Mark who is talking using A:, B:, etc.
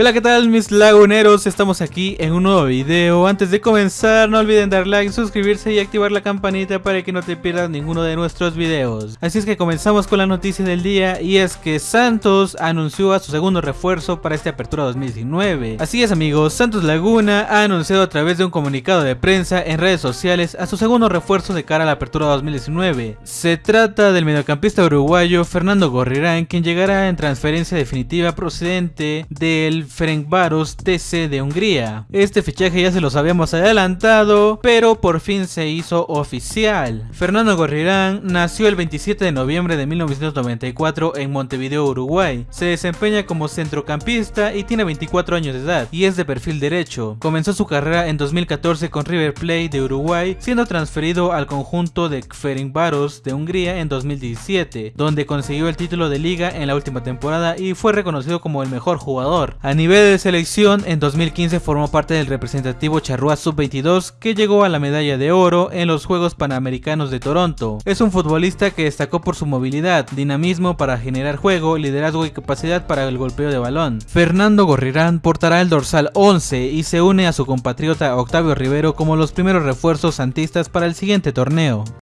A: Hola qué tal mis laguneros, estamos aquí en un nuevo video. Antes de comenzar no olviden dar like, suscribirse y activar la campanita para que no te pierdas ninguno de nuestros videos. Así es que comenzamos con la noticia del día y es que Santos anunció a su segundo refuerzo para esta apertura 2019 Así es amigos, Santos Laguna ha anunciado a través de un comunicado de prensa en redes sociales a su segundo refuerzo de cara a la apertura 2019 Se trata del mediocampista uruguayo Fernando Gorrirán quien llegará en transferencia definitiva procedente del Ferencváros TC de Hungría. Este fichaje ya se los habíamos adelantado, pero por fin se hizo oficial. Fernando Gorrirán nació el 27 de noviembre de 1994 en Montevideo, Uruguay. Se desempeña como centrocampista y tiene 24 años de edad y es de perfil derecho. Comenzó su carrera en 2014 con River Plate de Uruguay, siendo transferido al conjunto de Ferencváros de Hungría en 2017, donde consiguió el título de liga en la última temporada y fue reconocido como el mejor jugador nivel de selección, en 2015 formó parte del representativo Charrúa Sub-22 que llegó a la medalla de oro en los Juegos Panamericanos de Toronto. Es un futbolista que destacó por su movilidad, dinamismo para generar juego, liderazgo y capacidad para el golpeo de balón. Fernando Gorrirán portará el dorsal 11 y se une a su compatriota Octavio Rivero como los primeros refuerzos santistas para el siguiente torneo.